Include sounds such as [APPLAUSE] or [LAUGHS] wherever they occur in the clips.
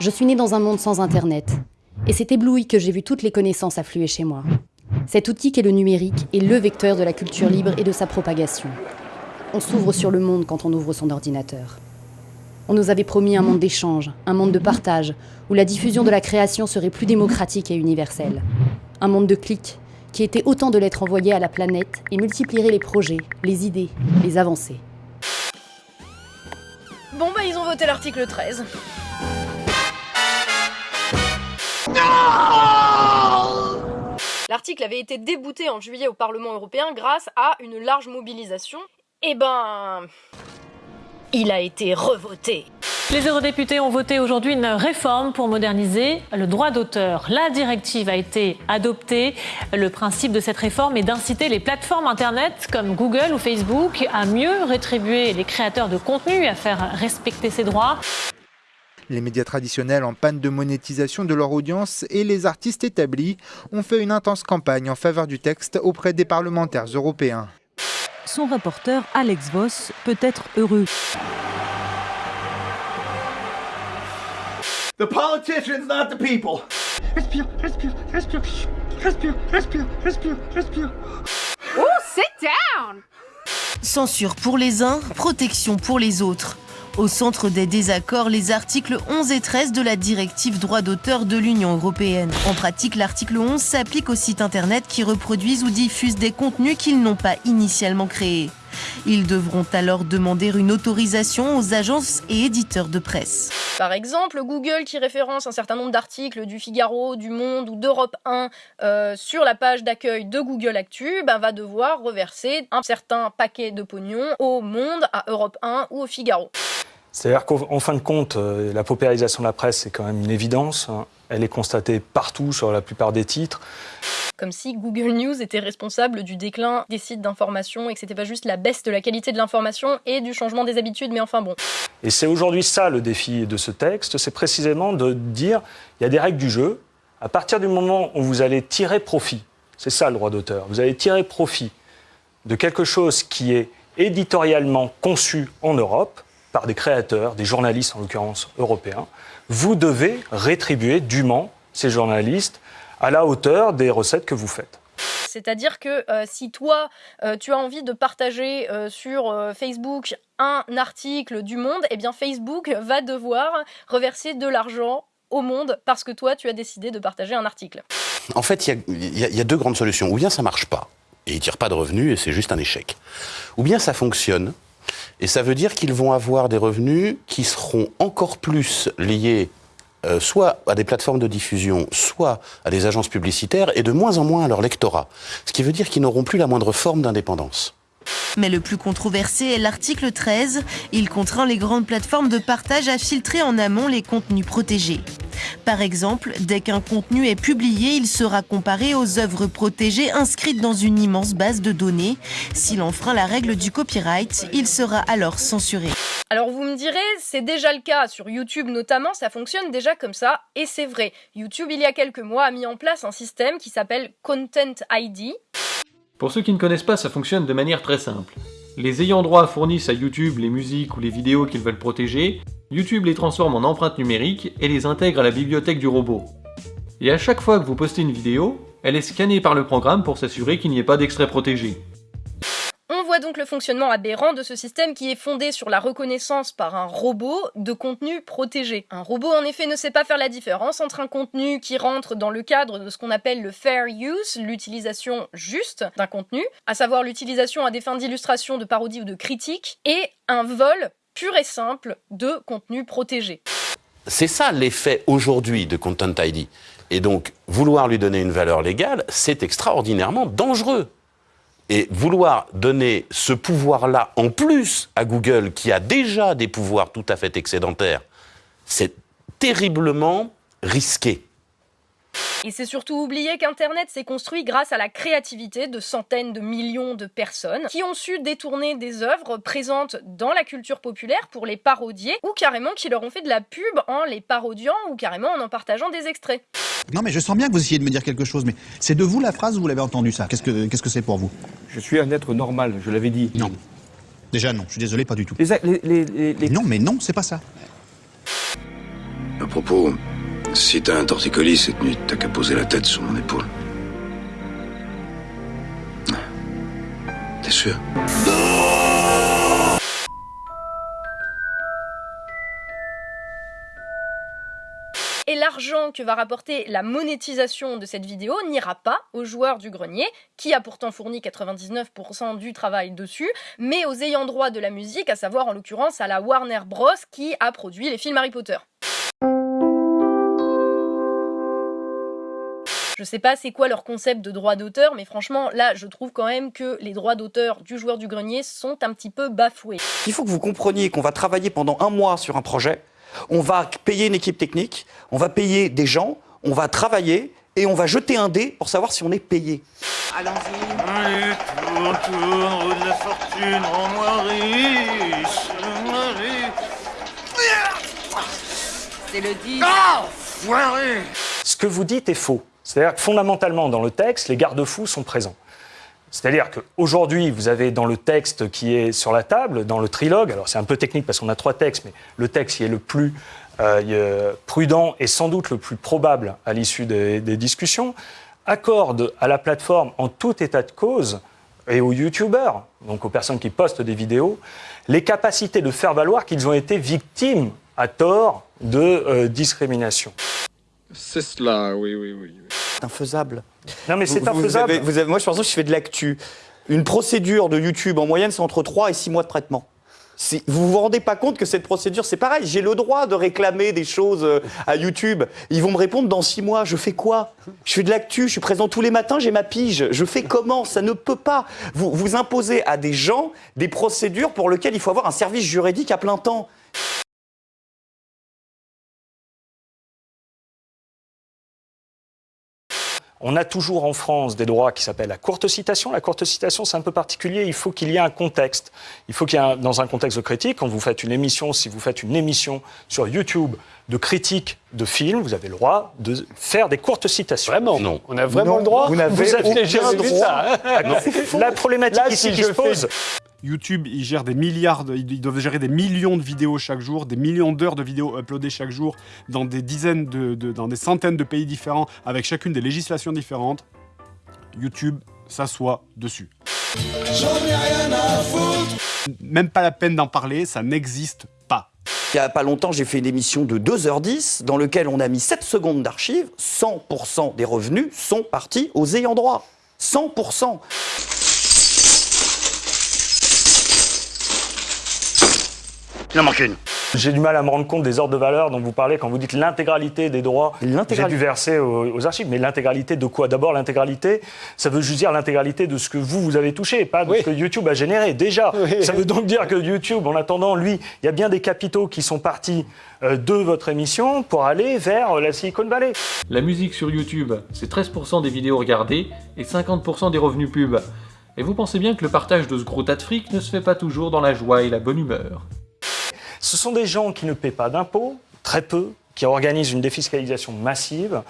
Je suis née dans un monde sans Internet. Et c'est ébloui que j'ai vu toutes les connaissances affluer chez moi. Cet outil qu'est le numérique est le vecteur de la culture libre et de sa propagation. On s'ouvre sur le monde quand on ouvre son ordinateur. On nous avait promis un monde d'échange, un monde de partage, où la diffusion de la création serait plus démocratique et universelle. Un monde de clics, qui était autant de lettres envoyées à la planète et multiplierait les projets, les idées, les avancées. Bon bah ils ont voté l'article 13. L'article avait été débouté en juillet au Parlement européen grâce à une large mobilisation. Eh ben... Il a été revoté. Les eurodéputés ont voté aujourd'hui une réforme pour moderniser le droit d'auteur. La directive a été adoptée. Le principe de cette réforme est d'inciter les plateformes Internet comme Google ou Facebook à mieux rétribuer les créateurs de contenu et à faire respecter ces droits. Les médias traditionnels en panne de monétisation de leur audience et les artistes établis ont fait une intense campagne en faveur du texte auprès des parlementaires européens. Son rapporteur Alex Voss peut être heureux. The politicians, not the people. Respire, respire, respire, respire, respire, respire, respire. Oh, sit down! Censure pour les uns, protection pour les autres. Au centre des désaccords, les articles 11 et 13 de la directive droit d'auteur de l'Union européenne. En pratique, l'article 11 s'applique aux sites internet qui reproduisent ou diffusent des contenus qu'ils n'ont pas initialement créés. Ils devront alors demander une autorisation aux agences et éditeurs de presse. Par exemple, Google qui référence un certain nombre d'articles du Figaro, du Monde ou d'Europe 1 euh, sur la page d'accueil de Google Actu ben, va devoir reverser un certain paquet de pognon au Monde, à Europe 1 ou au Figaro. C'est-à-dire qu'en fin de compte, euh, la paupérisation de la presse, c'est quand même une évidence. Hein. Elle est constatée partout, sur la plupart des titres. Comme si Google News était responsable du déclin des sites d'information et que c'était pas juste la baisse de la qualité de l'information et du changement des habitudes, mais enfin bon. Et c'est aujourd'hui ça le défi de ce texte, c'est précisément de dire il y a des règles du jeu. À partir du moment où vous allez tirer profit, c'est ça le droit d'auteur, vous allez tirer profit de quelque chose qui est éditorialement conçu en Europe, par des créateurs, des journalistes en l'occurrence européens, vous devez rétribuer dûment ces journalistes à la hauteur des recettes que vous faites. C'est-à-dire que euh, si toi, euh, tu as envie de partager euh, sur Facebook un article du Monde, eh bien Facebook va devoir reverser de l'argent au Monde parce que toi, tu as décidé de partager un article. En fait, il y, y, a deux grandes solutions. Ou bien ça marche pas, et ils tirent pas de revenus, et c'est juste un échec. Ou bien ça fonctionne, et ça veut dire qu'ils vont avoir des revenus qui seront encore plus liés euh, soit à des plateformes de diffusion, soit à des agences publicitaires, et de moins en moins à leur lectorat. Ce qui veut dire qu'ils n'auront plus la moindre forme d'indépendance. Mais le plus controversé est l'article 13. Il contraint les grandes plateformes de partage à filtrer en amont les contenus protégés. Par exemple, dès qu'un contenu est publié, il sera comparé aux œuvres protégées inscrites dans une immense base de données. S'il enfreint la règle du copyright, il sera alors censuré. Alors vous me direz, c'est déjà le cas sur YouTube notamment, ça fonctionne déjà comme ça, et c'est vrai. YouTube, il y a quelques mois, a mis en place un système qui s'appelle Content ID. Pour ceux qui ne connaissent pas, ça fonctionne de manière très simple. Les ayants droit fournissent à YouTube les musiques ou les vidéos qu'ils veulent protéger, YouTube les transforme en empreintes numériques et les intègre à la bibliothèque du robot. Et à chaque fois que vous postez une vidéo, elle est scannée par le programme pour s'assurer qu'il n'y ait pas d'extrait protégé. On voit donc le fonctionnement aberrant de ce système qui est fondé sur la reconnaissance par un robot de contenu protégé. Un robot en effet ne sait pas faire la différence entre un contenu qui rentre dans le cadre de ce qu'on appelle le fair use, l'utilisation juste d'un contenu, à savoir l'utilisation à des fins d'illustration, de parodie ou de critique, et un vol pur et simple de contenu protégé. C'est ça l'effet aujourd'hui de Content ID. Et donc, vouloir lui donner une valeur légale, c'est extraordinairement dangereux. Et vouloir donner ce pouvoir-là en plus à Google, qui a déjà des pouvoirs tout à fait excédentaires, c'est terriblement risqué. Et c'est surtout oublier qu'Internet s'est construit grâce à la créativité de centaines de millions de personnes qui ont su détourner des œuvres présentes dans la culture populaire pour les parodier ou carrément qui leur ont fait de la pub en les parodiant ou carrément en en partageant des extraits. Non mais je sens bien que vous essayez de me dire quelque chose, mais c'est de vous la phrase ou vous l'avez entendu ça? Qu'est-ce que c'est -ce que pour vous? Je suis un être normal, je l'avais dit. Non. Déjà non, je suis désolé, pas du tout. Les, les, les, Non, mais non, c'est pas ça. À propos, si t'as un torticolis cette nuit, t'as qu'à poser la tête sur mon épaule. T'es sûr? Et l'argent que va rapporter la monétisation de cette vidéo n'ira pas aux joueurs du grenier, qui a pourtant fourni 99% du travail dessus, mais aux ayants droit de la musique, à savoir en l'occurrence à la Warner Bros. qui a produit les films Harry Potter. Je sais pas c'est quoi leur concept de droit d'auteur, mais franchement, là, je trouve quand même que les droits d'auteur du joueur du grenier sont un petit peu bafoués. Il faut que vous compreniez qu'on va travailler pendant un mois sur un projet, on va payer une équipe technique, on va payer des gens, on va travailler et on va jeter un dé pour savoir si on est payé. Allons-y. Allez, tourne, tourne, roue de la fortune, rends-moi riche. rends-moi riche. C'est le 10. Ah Foiré Ce que vous dites est faux. C'est-à-dire que fondamentalement, dans le texte, les garde-fous sont présents. C'est-à-dire qu'aujourd'hui, vous avez dans le texte qui est sur la table, dans le trilogue, alors c'est un peu technique parce qu'on a trois textes, mais le texte qui est le plus euh, prudent et sans doute le plus probable à l'issue des, des discussions, accorde à la plateforme en tout état de cause et aux youtubeurs, donc aux personnes qui postent des vidéos, les capacités de faire valoir qu'ils ont été victimes à tort de euh, discrimination. C'est cela, oui, oui, oui. C'est infaisable. Non, mais c'est vous infaisable. avez- vous avez- moi, je pense que je fais de l'actu. Une procédure de YouTube, en moyenne, c'est entre 3 et 6 mois de traitement. Vous vous rendez pas compte que cette procédure, c'est pareil. J'ai le droit de réclamer des choses euh, à YouTube. Ils vont me répondre dans 6 mois. Je fais quoi? Je fais de l'actu, je suis présent tous les matins, j'ai ma pige. Je fais comment? Ça ne peut pas. Vous, vous imposez à des gens des procédures pour lesquelles il faut avoir un service juridique à plein temps. On a toujours en France des droits qui s'appellent la courte citation. La courte citation, c'est un peu particulier. Il faut qu'il y ait un contexte. Il faut qu'il y ait, un- dans un contexte de critique, quand vous faites une émission, si vous faites une émission sur YouTube de critique de films, vous avez le droit de faire des courtes citations. Vraiment Non. On a vraiment Non, le droit vous n'avez jamais vu droit. ça, hein Non, La problématique Là, ici si qui se fais- pose, YouTube, ils gèrent des milliards, de- ils doivent gérer des millions de vidéos chaque jour, des millions d'heures de vidéos uploadées chaque jour dans des dizaines de, de- dans des centaines de pays différents, avec chacune des législations différentes. YouTube s'assoit dessus. Même pas la peine d'en parler, ça n'existe pas. Il y a pas longtemps, j'ai fait une émission de 2h10 dans laquelle on a mis 7 secondes d'archives. 100% des revenus sont partis aux ayants droit. 100%. Il en manque une. j'ai du mal à me rendre compte des ordres de valeur dont vous parlez quand vous dites l'intégralité des droits. J'ai L'intégralité. dû verser aux, aux archives. Mais l'intégralité de quoi? D'abord, l'intégralité, ça veut juste dire l'intégralité de ce que vous, vous avez touché, pas de ce que YouTube a généré. Déjà, ça veut donc dire que YouTube, en attendant, lui, il y a bien des capitaux qui sont partis euh, de votre émission pour aller vers euh, la Silicon Valley. La musique sur YouTube, c'est 13% des vidéos regardées et 50% des revenus pub. Et vous pensez bien que le partage de ce gros tas de fric ne se fait pas toujours dans la joie et la bonne humeur. Ce sont des gens qui ne paient pas d'impôts, très peu, qui organisent une défiscalisation massive,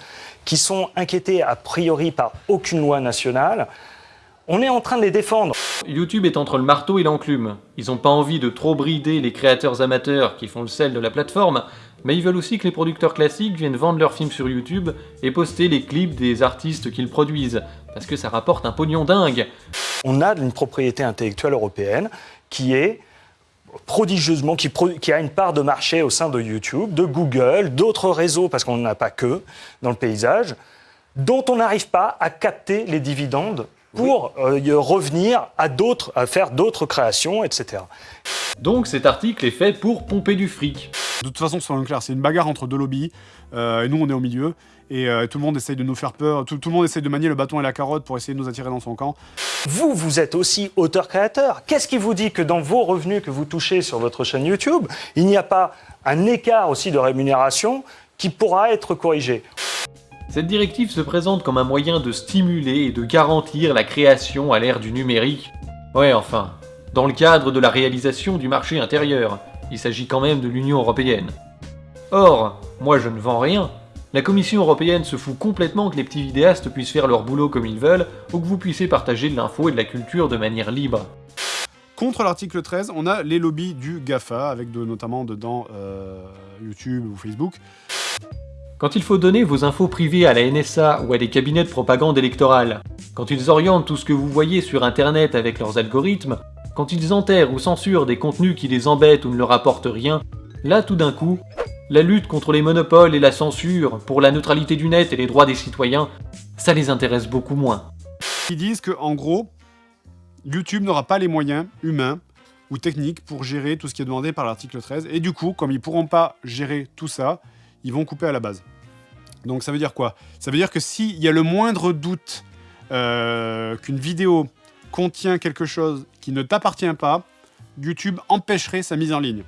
qui sont inquiétés a priori par aucune loi nationale. On est en train de les défendre. YouTube est entre le marteau et l'enclume. Ils n'ont pas envie de trop brider les créateurs amateurs qui font le sel de la plateforme, mais ils veulent aussi que les producteurs classiques viennent vendre leurs films sur YouTube et poster les clips des artistes qu'ils produisent, parce que ça rapporte un pognon dingue. On a une propriété intellectuelle européenne qui est prodigieusement, qui, a une part de marché au sein de YouTube, de Google, d'autres réseaux, parce qu'on n'en a pas que dans le paysage, dont on n'arrive pas à capter les dividendes pour euh, y revenir à d'autres, à faire d'autres créations, etc. Donc cet article est fait pour pomper du fric. De toute façon, soyons clairs, c'est une bagarre entre deux lobbies, euh, et nous on est au milieu, et euh, tout le monde essaye de nous faire peur, tout, tout le monde essaye de manier le bâton et la carotte pour essayer de nous attirer dans son camp. Vous, vous êtes aussi auteur-créateur. Qu'est-ce qui vous dit que dans vos revenus que vous touchez sur votre chaîne YouTube, il n'y a pas un écart aussi de rémunération qui pourra être corrigé? Cette directive se présente comme un moyen de stimuler et de garantir la création à l'ère du numérique. Ouais, enfin, dans le cadre de la réalisation du marché intérieur, il s'agit quand même de l'Union européenne. Or, moi je ne vends rien. La Commission européenne se fout complètement que les petits vidéastes puissent faire leur boulot comme ils veulent, ou que vous puissiez partager de l'info et de la culture de manière libre. Contre l'article 13, on a les lobbies du GAFA, avec notamment dedans euh, YouTube ou Facebook. Quand il faut donner vos infos privées à la NSA ou à des cabinets de propagande électorale, quand ils orientent tout ce que vous voyez sur Internet avec leurs algorithmes, quand ils enterrent ou censurent des contenus qui les embêtent ou ne leur apportent rien, là tout d'un coup, la lutte contre les monopoles et la censure, pour la neutralité du net et les droits des citoyens, ça les intéresse beaucoup moins. Ils disent que, en gros, YouTube n'aura pas les moyens humains ou techniques pour gérer tout ce qui est demandé par l'article 13. Et du coup, comme ils ne pourront pas gérer tout ça, ils vont couper à la base. Donc ça veut dire quoi? Ça veut dire que s'il y a le moindre doute euh, qu'une vidéo contient quelque chose qui ne t'appartient pas, YouTube empêcherait sa mise en ligne.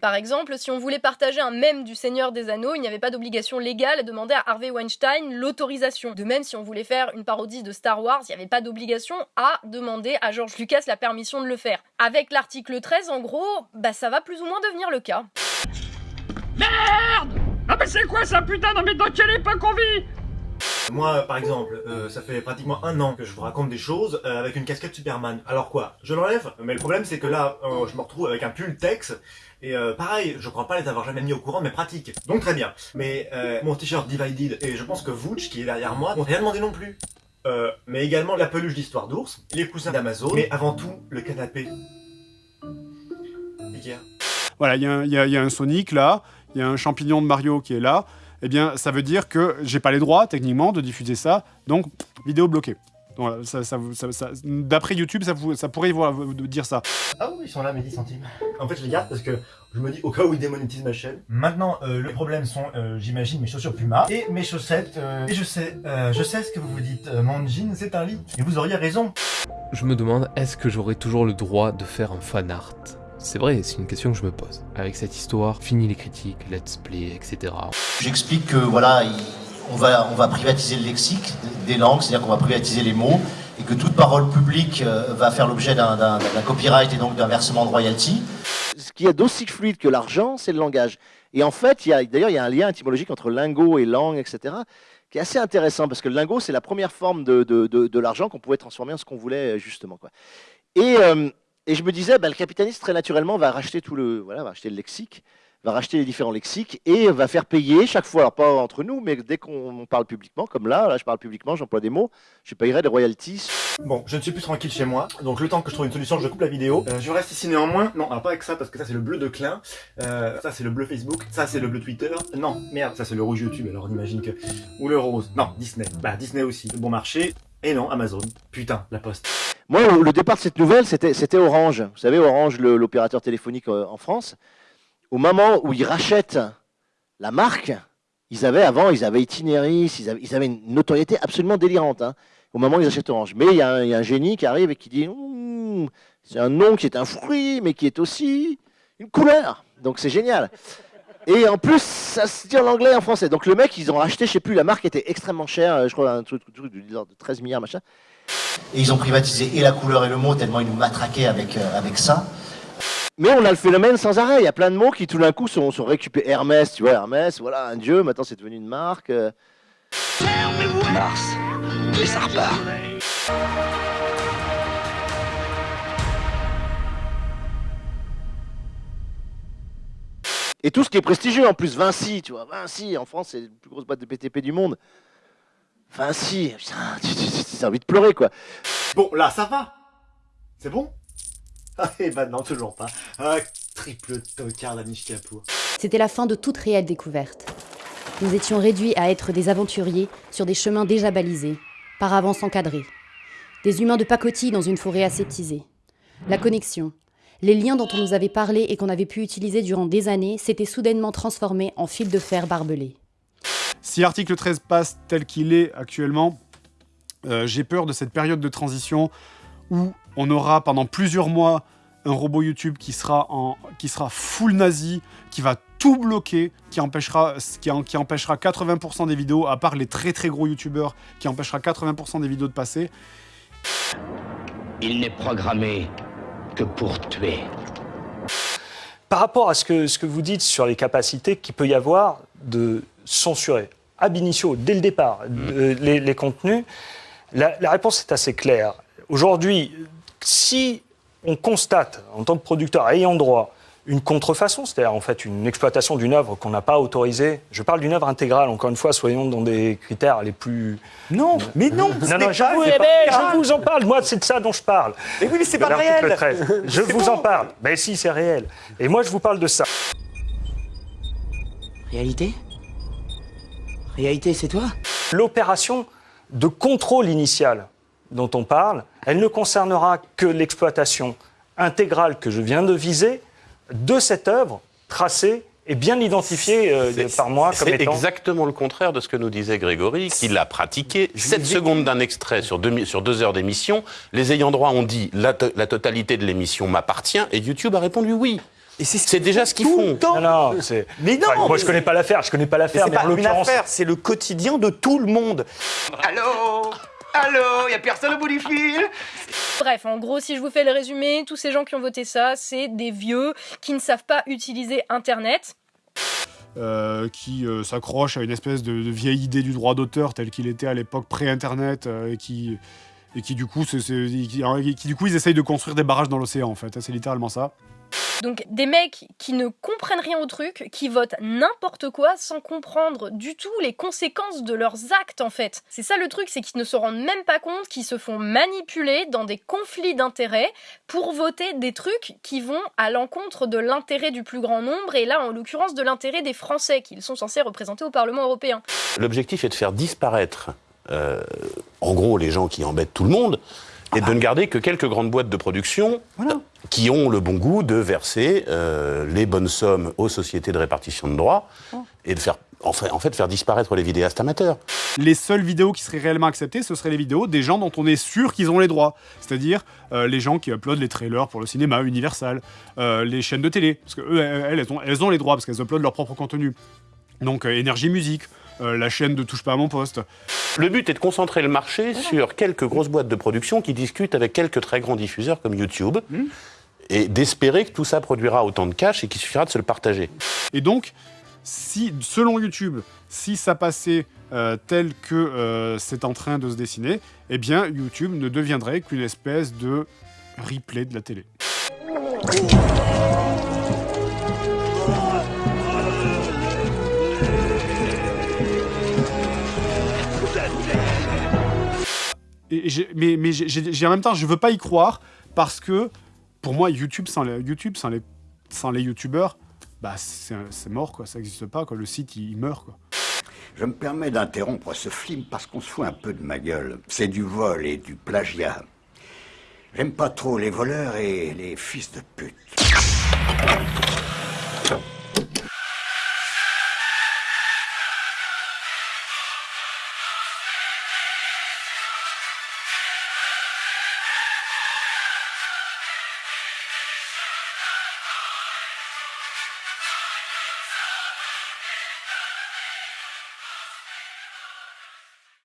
Par exemple, si on voulait partager un mème du Seigneur des Anneaux, il n'y avait pas d'obligation légale à demander à Harvey Weinstein l'autorisation. De même, si on voulait faire une parodie de Star Wars, il n'y avait pas d'obligation à demander à George Lucas la permission de le faire. Avec l'article 13, en gros, bah ça va plus ou moins devenir le cas. Merde Ah mais c'est quoi ça putain Non mais dans quelle époque on vit? Moi, par exemple, euh, ça fait pratiquement un an que je vous raconte des choses euh, avec une casquette Superman. Alors quoi Je l'enlève? Mais le problème, c'est que là, euh, je me retrouve avec un pull Tex. Et pareil, je crois pas les avoir jamais mis au courant de mes pratiques. Donc très bien. Mais mon t-shirt Divided, et je pense que Vooch, qui est derrière moi, n'ont rien demandé non plus. mais également la peluche d'histoire d'ours, les coussins d'Amazon, mais avant tout, le canapé. Ikea. Voilà, il y, y, a un Sonic là, il y a un champignon de Mario qui est là eh bien, ça veut dire que j'ai pas les droits, techniquement, de diffuser ça, donc vidéo bloquée. D'après YouTube, ça, ça pourrait vous, dire ça. Ah oui, ils sont là, mes 10 centimes. En fait, je les garde parce que je me dis au cas où ils démonétisent ma chaîne. Maintenant, euh, le problème sont, euh, j'imagine, mes chaussures Puma et mes chaussettes. Euh, et je sais, je sais ce que vous vous dites. mon jean, c'est un lit. Et vous auriez raison. Je me demande, est-ce que j'aurai toujours le droit de faire un fan art? C'est vrai, c'est une question que je me pose. Avec cette histoire, fini les critiques, let's play, etc. J'explique que voilà, on va, on va privatiser le lexique des langues, c'est-à-dire qu'on va privatiser les mots, et que toute parole publique euh, va faire l'objet d'un copyright et donc d'un versement de royalty. Ce qui est d'aussi fluide que l'argent, c'est le langage. Et en fait, d'ailleurs, il y a un lien étymologique entre lingot et langue, etc., qui est assez intéressant, parce que le lingot, c'est la première forme de, de, de, l'argent qu'on pouvait transformer en ce qu'on voulait, justement. Quoi. Et, euh, et je me disais, bah, le capitaliste, très naturellement, va racheter tout le, voilà, va acheter le lexique, va racheter les différents lexiques et va faire payer chaque fois, alors pas entre nous, mais dès qu'on parle publiquement, comme là, là je parle publiquement, j'emploie des mots, je payerai des royalties. Bon, je ne suis plus tranquille chez moi, donc le temps que je trouve une solution, je coupe la vidéo. Euh, je reste ici néanmoins, non, alors pas avec ça, parce que ça c'est le bleu de Klein, euh, ça c'est le bleu Facebook, ça c'est le bleu Twitter, non, merde, ça c'est le rouge YouTube, alors on imagine que... Ou le rose, non, Disney, bah Disney aussi, bon marché, et non, Amazon, putain, la poste. Moi, le départ de cette nouvelle, c'était Orange. Vous savez, Orange, l'opérateur téléphonique euh, en France. Au moment où ils rachètent la marque, ils avaient avant, ils avaient Itinéris, ils avaient, une notoriété absolument délirante. Hein, au moment où ils achètent Orange. Mais il y, a un génie qui arrive et qui dit c'est un nom qui est un fruit, mais qui est aussi une couleur. Donc c'est génial. Et en plus, ça se dit en anglais et en français. Donc le mec, ils ont racheté, je sais plus, la marque était extrêmement chère, je crois un truc, de 13 milliards, machin. Et ils ont privatisé et la couleur et le mot, tellement ils nous matraquaient avec, euh, avec ça. Mais on a le phénomène sans arrêt. Il y a plein de mots qui tout d'un coup sont, sont, récupérés. Hermès, tu vois, Hermès, voilà, un dieu, maintenant c'est devenu une marque. Euh. Mars, et ça repart. Et tout ce qui est prestigieux, en plus, Vinci, tu vois, Vinci, en France, c'est la plus grosse boîte de PTP du monde. Vinci, putain, tu as envie de pleurer, quoi. Bon, là, ça va. C'est bon? Ah, et bah non, toujours pas. Ah, triple tocard d'Anish Kapoor. C'était la fin de toute réelle découverte. Nous étions réduits à être des aventuriers sur des chemins déjà balisés, par avance encadrés. Des humains de pacotille dans une forêt aseptisée. La connexion, les liens dont on nous avait parlé et qu'on avait pu utiliser durant des années s'étaient soudainement transformés en fil de fer barbelés. Si l'article 13 passe tel qu'il est actuellement, euh, j'ai peur de cette période de transition où on aura pendant plusieurs mois un robot YouTube qui sera, en, qui sera full nazi, qui va tout bloquer, qui empêchera, qui, qui empêchera 80% des vidéos, à part les très très gros YouTubeurs, qui empêchera 80% des vidéos de passer. Il n'est programmé que pour tuer. Par rapport à ce que, ce que vous dites sur les capacités qu'il peut y avoir de censurer ab initio, dès le départ, mmh. les, contenus, la, réponse est assez claire. Aujourd'hui, si on constate, en tant que producteur ayant droit, une contrefaçon, c'est-à-dire en fait une exploitation d'une œuvre qu'on n'a pas autorisée. Je parle d'une œuvre intégrale, encore une fois, soyons dans des critères les plus... Non, mais non, non, non, je, vous, je vous en parle, moi c'est de ça dont je parle. Mais oui, mais c'est pas réel. 13. [LAUGHS] Je vous bon. en parle. Ben si, c'est réel. Et moi je vous parle de ça. Réalité? Réalité, c'est toi? L'opération de contrôle initial dont on parle, elle ne concernera que l'exploitation intégrale que je viens de viser de cette œuvre tracée et bien identifiée euh, par moi comme C'est étant... exactement le contraire de ce que nous disait Grégory, qui l'a pratiqué. 7 secondes d'un extrait sur deux, sur deux heures d'émission. Les ayants droit ont dit la, to- la totalité de l'émission m'appartient et YouTube a répondu oui. C'est déjà ce qu'ils font. Non, non, c'est... Mais non, Enfin, moi mais- je connais pas l'affaire, je connais pas Mais l'affaire, c'est mais, pas en une l'occurrence... affaire, c'est le quotidien de tout le monde. Allô? Allô Y a personne au bout du fil? Bref, en gros, si je vous fais le résumé, tous ces gens qui ont voté ça, c'est des vieux qui ne savent pas utiliser Internet. euh, qui euh, s'accroche à une espèce de, de vieille idée du droit d'auteur tel qu'il était à l'époque pré-internet euh, et qui et qui du coup qui, alors, qui, du coup ils essayent de construire des barrages dans l'océan en fait. C'est littéralement ça Donc des mecs qui ne comprennent rien au truc, qui votent n'importe quoi sans comprendre du tout les conséquences de leurs actes en fait. C'est ça le truc, c'est qu'ils ne se rendent même pas compte qu'ils se font manipuler dans des conflits d'intérêts pour voter des trucs qui vont à l'encontre de l'intérêt du plus grand nombre et là en l'occurrence de l'intérêt des Français qu'ils sont censés représenter au Parlement européen. L'objectif est de faire disparaître, euh, en gros, les gens qui embêtent tout le monde, et de ne garder que quelques grandes boîtes de production qui ont le bon goût de verser euh, les bonnes sommes aux sociétés de répartition de droits et de faire, en fait, en fait, faire disparaître les vidéastes amateurs. les seules vidéos qui seraient réellement acceptées ce seraient les vidéos des gens dont on est sûr qu'ils ont les droits. C'est-à-dire euh, les gens qui uploadent les trailers pour le cinéma Universal euh, les chaînes de télé. Parce que eux, elles, elles ont, elles ont les droits parce qu'elles uploadent leur propre contenu. Donc énergie musique euh, la chaîne de touche pas à mon poste Le but est de concentrer le marché sur quelques grosses boîtes de production qui discutent avec quelques très grands diffuseurs comme YouTube et d'espérer que tout ça produira autant de cash et qu'il suffira de se le partager. Et donc, si, selon YouTube, si ça passait euh, tel que euh, c'est en train de se dessiner, eh bien, YouTube ne deviendrait qu'une espèce de replay de la télé. Mais en même temps, je veux pas y croire parce que pour moi, YouTube sans les, sans les, YouTubeurs, bah c'est c'est mort quoi, ça n'existe pas quoi. Le site il, il meurt quoi. Je me permets d'interrompre ce film parce qu'on se fout un peu de ma gueule. C'est du vol et du plagiat. J'aime pas trop les voleurs et les fils de pute.